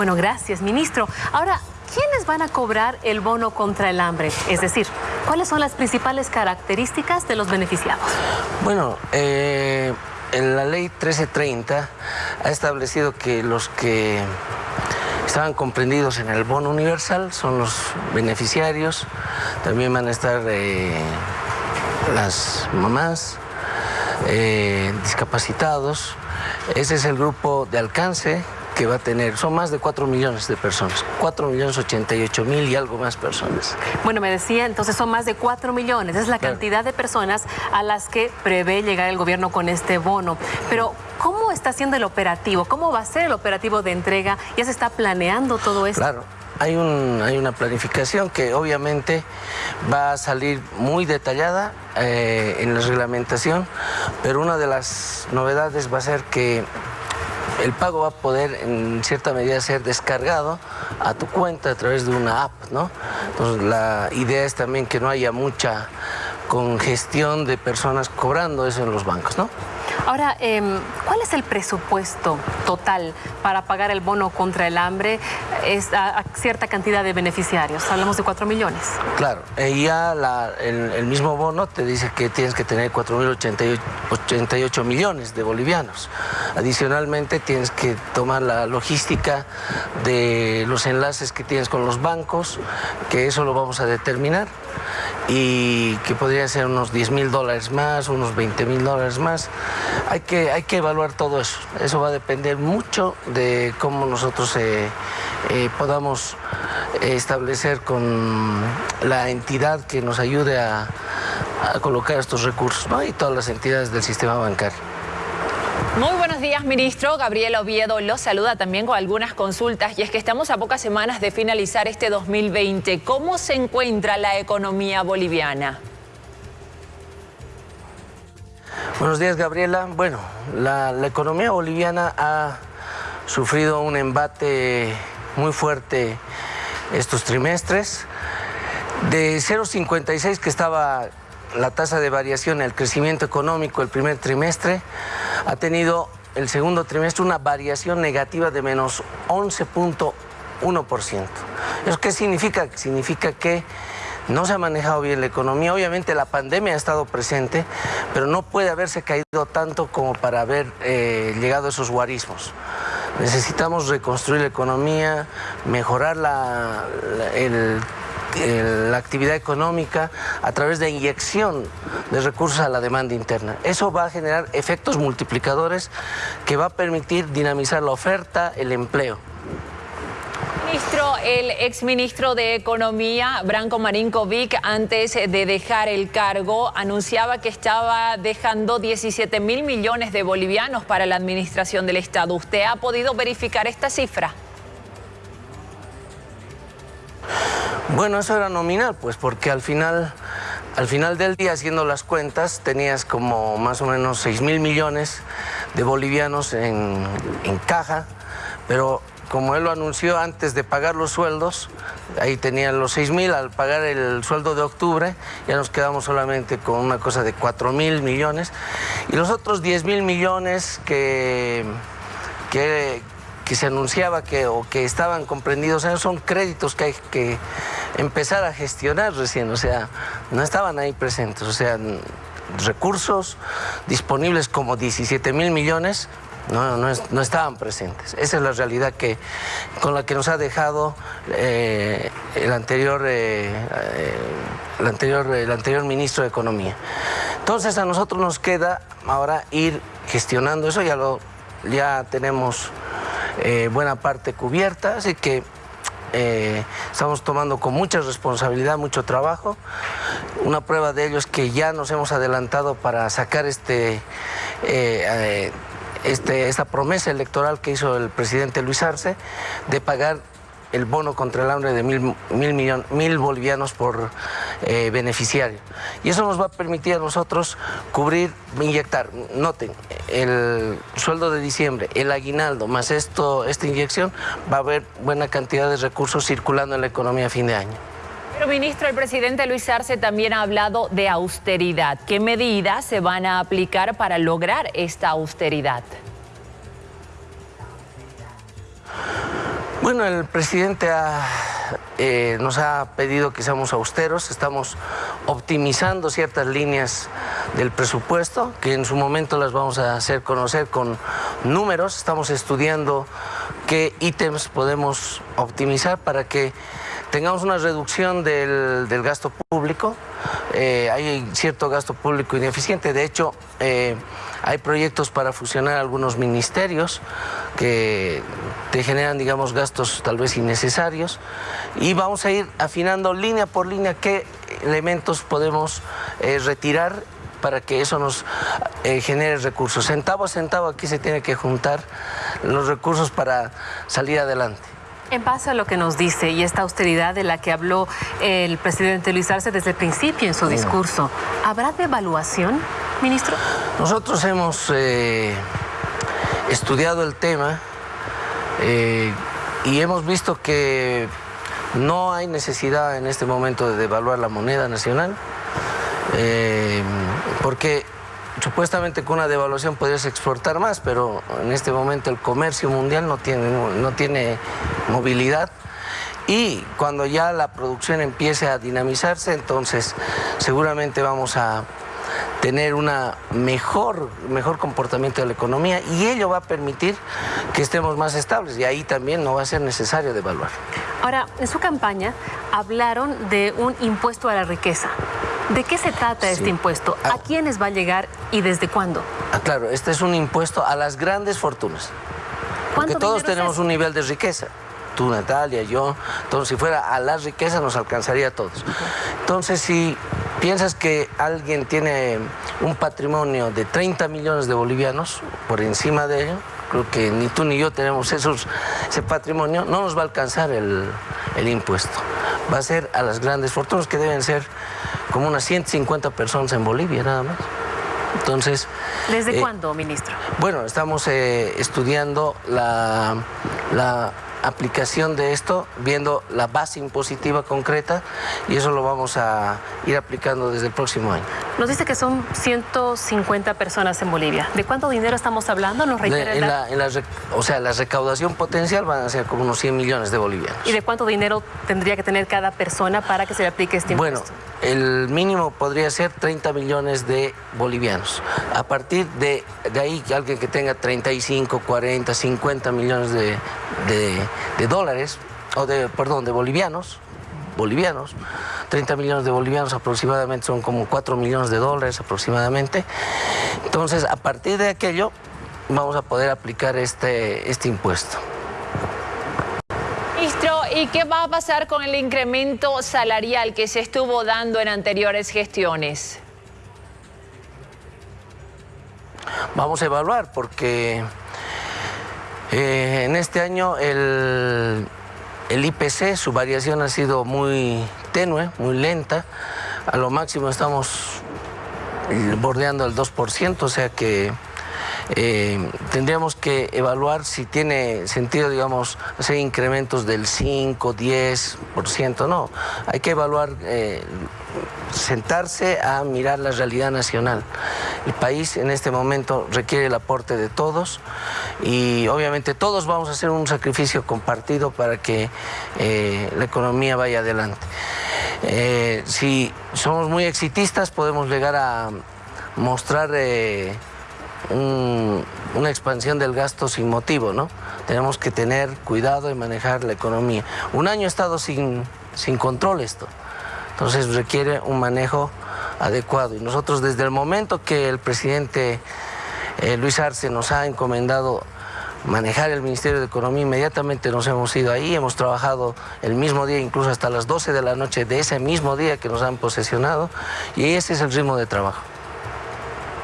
Bueno, gracias, ministro. Ahora, ¿quiénes van a cobrar el bono contra el hambre? Es decir, ¿cuáles son las principales características de los beneficiados? Bueno, eh, en la ley 1330 ha establecido que los que estaban comprendidos en el bono universal son los beneficiarios, también van a estar eh, las mamás, eh, discapacitados, ese es el grupo de alcance que va a tener, son más de 4 millones de personas, 4 millones 88 mil y algo más personas. Bueno, me decía, entonces son más de 4 millones, es la cantidad de personas a las que prevé llegar el gobierno con este bono. Pero, ¿cómo está siendo el operativo? ¿Cómo va a ser el operativo de entrega? ¿Ya se está planeando todo esto? Claro. Hay, un, hay una planificación que obviamente va a salir muy detallada eh, en la reglamentación, pero una de las novedades va a ser que el pago va a poder en cierta medida ser descargado a tu cuenta a través de una app, ¿no? Entonces la idea es también que no haya mucha congestión de personas cobrando eso en los bancos, ¿no? Ahora, em, ¿cuál es el presupuesto total para pagar el bono contra el hambre es a, cierta cantidad de beneficiarios? Hablamos de 4 millones. Claro, y ya el, mismo bono te dice que tienes que tener 4.088 millones de bolivianos. Adicionalmente tienes que tomar la logística de los enlaces que tienes con los bancos, que eso lo vamos a determinar y que podría ser unos 10 mil dólares más, unos 20 mil dólares más. Hay que, hay que evaluar todo eso. Eso va a depender mucho de cómo nosotros eh, eh, podamos establecer con la entidad que nos ayude a, colocar estos recursos y todas las entidades del sistema bancario. Buenos días, ministro. Gabriel Oviedo lo saluda también con algunas consultas y es que estamos a pocas semanas de finalizar este 2020. ¿Cómo se encuentra la economía boliviana? Buenos días, Gabriela. Bueno, la, economía boliviana ha sufrido un embate muy fuerte estos trimestres. De 0,56 que estaba la tasa de variación, el crecimiento económico el primer trimestre, ha tenido el segundo trimestre una variación negativa de menos 11.1%. ¿Eso qué significa? Significa que no se ha manejado bien la economía. Obviamente la pandemia ha estado presente, pero no puede haberse caído tanto como para haber eh, llegado a esos guarismos. Necesitamos reconstruir la economía, mejorar la, la actividad económica a través de inyección de recursos a la demanda interna. Eso va a generar efectos multiplicadores que va a permitir dinamizar la oferta, el empleo. Ministro, el exministro de Economía, Branco Marinkovic, antes de dejar el cargo, anunciaba que estaba dejando 17 mil millones de bolivianos para la administración del Estado. ¿Usted ha podido verificar esta cifra? Bueno, eso era nominal, pues porque al final, al final del día, haciendo las cuentas, tenías como más o menos 6 mil millones de bolivianos en, en caja, pero como él lo anunció antes de pagar los sueldos, ahí tenían los 6 mil, al pagar el sueldo de octubre, ya nos quedamos solamente con una cosa de 4 mil millones. Y los otros 10 mil millones que, que, se anunciaba que, o que estaban comprendidos son créditos que hay que empezar a gestionar recién, o sea, no estaban ahí presentes, o sea, recursos disponibles como 17 mil millones no, no, estaban presentes. Esa es la realidad que, con la que nos ha dejado eh, el, anterior, eh, eh, el, anterior, el anterior ministro de Economía. Entonces a nosotros nos queda ahora ir gestionando eso, ya, lo, ya tenemos buena parte cubierta, así que estamos tomando con mucha responsabilidad, mucho trabajo. Una prueba de ello es que ya nos hemos adelantado para sacar este este, esta promesa electoral que hizo el presidente Luis Arce de pagar el bono contra el hambre de mil, mil, mil bolivianos por eh, beneficiario. Y eso nos va a permitir a nosotros cubrir, inyectar, noten, el sueldo de diciembre, el aguinaldo, más esto, esta inyección, va a haber buena cantidad de recursos circulando en la economía a fin de año. Pero, ministro, el presidente Luis Arce también ha hablado de austeridad. ¿Qué medidas se van a aplicar para lograr esta austeridad? Bueno, el presidente eh, nos ha pedido que seamos austeros, estamos optimizando ciertas líneas del presupuesto, que en su momento las vamos a hacer conocer con números, estamos estudiando qué ítems podemos optimizar para que tengamos una reducción del, gasto público. Eh, hay cierto gasto público ineficiente, de hecho eh, hay proyectos para fusionar algunos ministerios que te generan, digamos, gastos tal vez innecesarios y vamos a ir afinando línea por línea qué elementos podemos eh, retirar para que eso nos genere recursos. Centavo a centavo aquí se tiene que juntar los recursos para salir adelante. En base a lo que nos dice y esta austeridad de la que habló el presidente Luis Arce desde el principio en su discurso, ¿habrá devaluación, ministro? Nosotros hemos eh, estudiado el tema eh, y hemos visto que no hay necesidad en este momento de devaluar la moneda nacional, eh, porque supuestamente con una devaluación podrías exportar más, pero en este momento el comercio mundial no tiene, no tiene movilidad y cuando ya la producción empiece a dinamizarse, entonces seguramente vamos a tener un mejor, mejor comportamiento de la economía y ello va a permitir que estemos más estables y ahí también no va a ser necesario devaluar. Ahora, en su campaña hablaron de un impuesto a la riqueza. ¿De qué se trata este impuesto? ¿A ah. quiénes va a llegar y desde cuándo? Ah, claro, este es un impuesto a las grandes fortunas. Porque todos tenemos un nivel de riqueza. Tú, Natalia, yo. Entonces, si fuera a la riqueza, nos alcanzaría a todos. Entonces, si piensas que alguien tiene un patrimonio de 30 millones de bolivianos, por encima de ello, creo que ni tú ni yo tenemos esos, ese patrimonio, no nos va a alcanzar el, el impuesto. Va a ser a las grandes fortunas que deben ser como unas 150 personas en Bolivia nada más. Entonces... ¿Desde eh, cuándo, ministro? Bueno, estamos eh, estudiando la, la aplicación de esto, viendo la base impositiva concreta y eso lo vamos a ir aplicando desde el próximo año. Nos dice que son 150 personas en Bolivia. ¿De cuánto dinero estamos hablando? ¿Nos en la, o sea, la recaudación potencial van a ser como unos 100 millones de bolivianos. ¿Y de cuánto dinero tendría que tener cada persona para que se le aplique este impuesto? Bueno, el mínimo podría ser 30 millones de bolivianos. A partir de, de ahí, alguien que tenga 35, 40, 50 millones de, de, dólares, o de, perdón, de bolivianos, bolivianos, 30 millones de bolivianos aproximadamente son como 4 millones de dólares aproximadamente. Entonces, a partir de aquello, vamos a poder aplicar este, este impuesto. Ministro, ¿y qué va a pasar con el incremento salarial que se estuvo dando en anteriores gestiones? Vamos a evaluar porque eh, en este año el, el IPC, su variación ha sido muy tenue, muy lenta. A lo máximo estamos bordeando el 2%, o sea que eh, tendríamos que evaluar si tiene sentido, digamos, hacer incrementos del 5, 10%, no. Hay que evaluar, eh, sentarse a mirar la realidad nacional. El país en este momento requiere el aporte de todos y obviamente todos vamos a hacer un sacrificio compartido para que eh, la economía vaya adelante. si somos muy exitistas podemos llegar a mostrar una expansión del gasto sin motivo, ¿no? Tenemos que tener cuidado y manejar la economía. Un año ha estado sin, sin control esto, entonces requiere un manejo adecuado. Y nosotros desde el momento que el presidente eh, Luis Arce nos ha encomendado manejar el Ministerio de Economía, inmediatamente nos hemos ido ahí, hemos trabajado el mismo día, incluso hasta las 12 de la noche de ese mismo día que nos han posesionado, y ese es el ritmo de trabajo.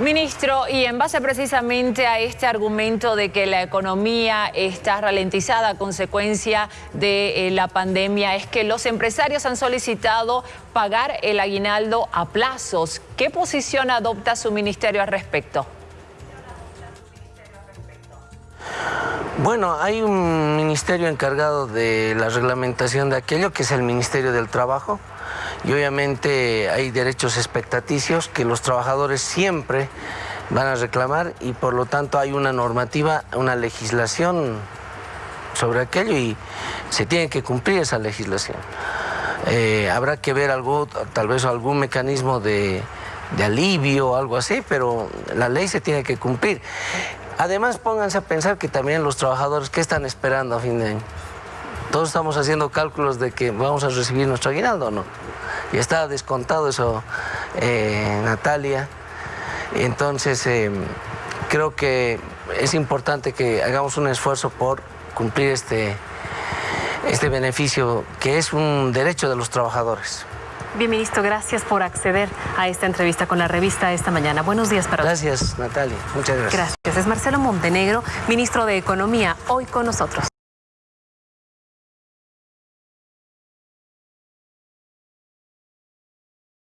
Ministro, y en base precisamente a este argumento de que la economía está ralentizada a consecuencia de eh, la pandemia, es que los empresarios han solicitado pagar el aguinaldo a plazos. ¿Qué posición adopta su ministerio al respecto? Bueno, hay un ministerio encargado de la reglamentación de aquello, que es el Ministerio del Trabajo y obviamente hay derechos expectaticios que los trabajadores siempre van a reclamar y por lo tanto hay una normativa, una legislación sobre aquello y se tiene que cumplir esa legislación. Eh, habrá que ver algo, tal vez algún mecanismo de, de alivio algo así, pero la ley se tiene que cumplir. Además, pónganse a pensar que también los trabajadores, ¿qué están esperando a fin de año? Todos estamos haciendo cálculos de que vamos a recibir nuestro aguinaldo o no. Y está descontado eso, eh, Natalia. Entonces, eh, creo que es importante que hagamos un esfuerzo por cumplir este, este beneficio que es un derecho de los trabajadores. Bien, ministro, gracias por acceder a esta entrevista con la revista esta mañana. Buenos días para Gracias, Natalia. Muchas gracias. Gracias. Es Marcelo Montenegro, ministro de Economía, hoy con nosotros.